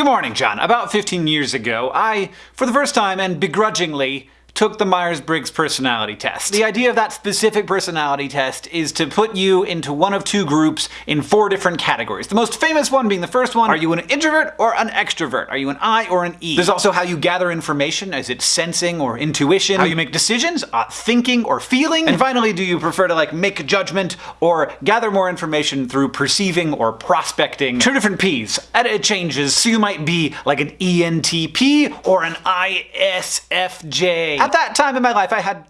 Good morning, John. About 15 years ago, I, for the first time and begrudgingly, took the Myers-Briggs personality test. The idea of that specific personality test is to put you into one of two groups in four different categories. The most famous one being the first one, are you an introvert or an extrovert? Are you an I or an E? There's also how you gather information, is it sensing or intuition? How you make decisions, uh, thinking or feeling? And finally, do you prefer to like make a judgment or gather more information through perceiving or prospecting? Two different P's. And it changes, so you might be like an ENTP or an ISFJ. At that time in my life, I had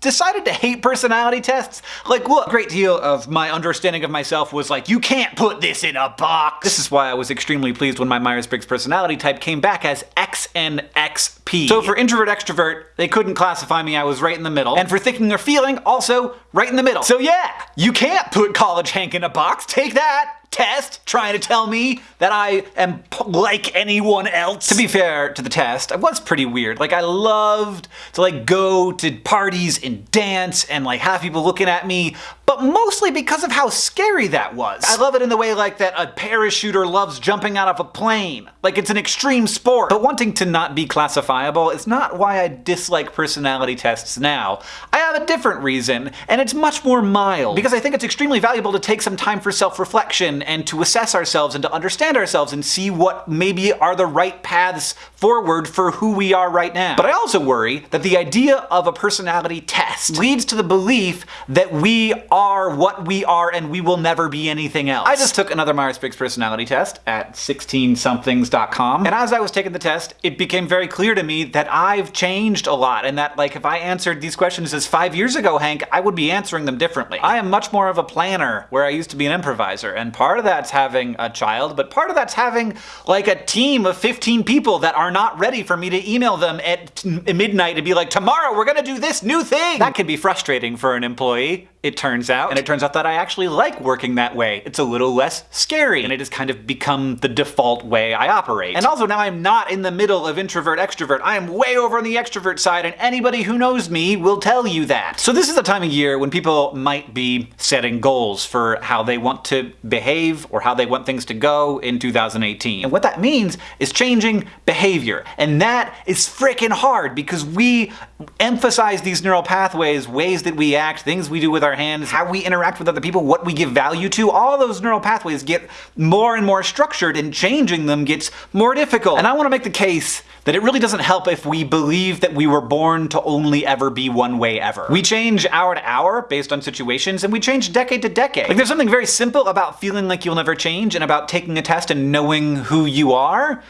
decided to hate personality tests. Like, look, a great deal of my understanding of myself was like, you can't put this in a box. This is why I was extremely pleased when my Myers-Briggs personality type came back as XNXP. So for introvert extrovert, they couldn't classify me, I was right in the middle. And for thinking or feeling, also right in the middle. So yeah, you can't put College Hank in a box, take that! Test trying to tell me that I am like anyone else. To be fair to the test, I was pretty weird. Like I loved to like go to parties and dance and like have people looking at me, but mostly because of how scary that was. I love it in the way like that a parachuter loves jumping out of a plane. Like it's an extreme sport. But wanting to not be classifiable is not why I dislike personality tests now. I have a different reason, and it's much more mild. Because I think it's extremely valuable to take some time for self-reflection and to assess ourselves and to understand ourselves and see what maybe are the right paths forward for who we are right now. But I also worry that the idea of a personality test leads to the belief that we are what we are and we will never be anything else. I just took another Myers-Briggs personality test at 16somethings.com and as I was taking the test, it became very clear to me that I've changed a lot and that like if I answered these questions as five years ago, Hank, I would be answering them differently. I am much more of a planner where I used to be an improviser and part of that's having a child, but part of that's having like a team of 15 people that are not ready for me to email them at midnight and be like, tomorrow we're gonna do this new thing! That can be frustrating for an employee it turns out. And it turns out that I actually like working that way. It's a little less scary, and it has kind of become the default way I operate. And also now I'm not in the middle of introvert extrovert. I am way over on the extrovert side, and anybody who knows me will tell you that. So this is the time of year when people might be setting goals for how they want to behave or how they want things to go in 2018. And what that means is changing behavior. And that is freaking hard because we emphasize these neural pathways, ways that we act, things we do with our our hands, how we interact with other people, what we give value to, all those neural pathways get more and more structured and changing them gets more difficult. And I want to make the case that it really doesn't help if we believe that we were born to only ever be one way ever. We change hour to hour based on situations, and we change decade to decade. Like there's something very simple about feeling like you'll never change and about taking a test and knowing who you are,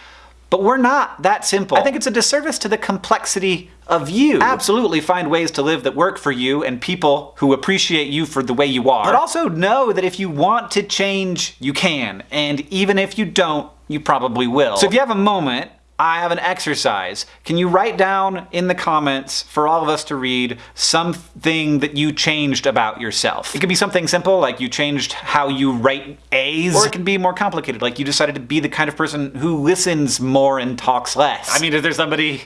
but we're not that simple. I think it's a disservice to the complexity of you. Absolutely find ways to live that work for you and people who appreciate you for the way you are. But also know that if you want to change, you can. And even if you don't, you probably will. So if you have a moment, I have an exercise. Can you write down in the comments for all of us to read something that you changed about yourself? It could be something simple, like you changed how you write A's, or it can be more complicated, like you decided to be the kind of person who listens more and talks less. I mean, is there somebody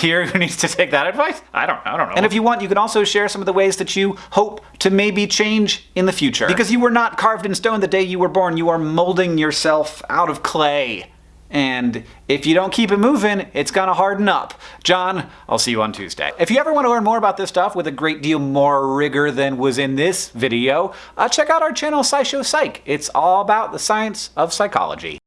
here who needs to take that advice? I don't, I don't know. And if you want, you can also share some of the ways that you hope to maybe change in the future. Because you were not carved in stone the day you were born, you are molding yourself out of clay and if you don't keep it moving, it's gonna harden up. John, I'll see you on Tuesday. If you ever want to learn more about this stuff with a great deal more rigor than was in this video, uh, check out our channel SciShow Psych. It's all about the science of psychology.